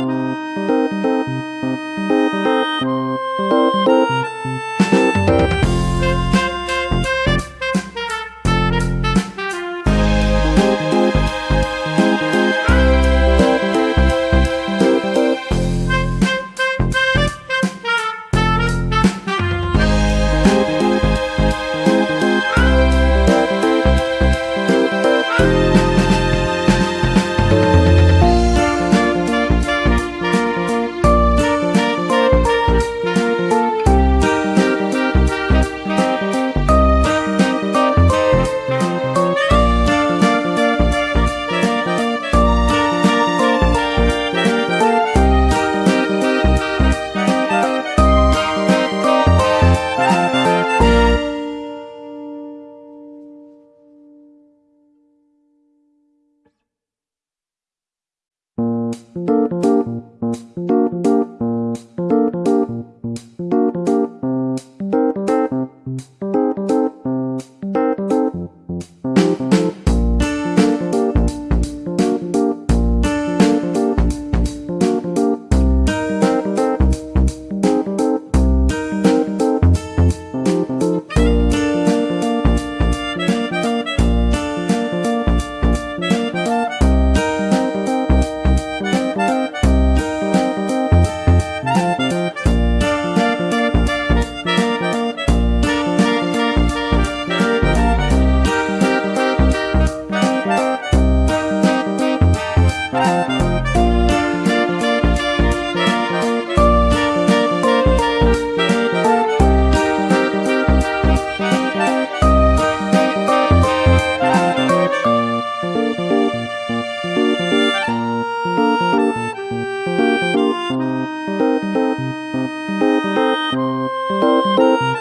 Música Thank you. Thank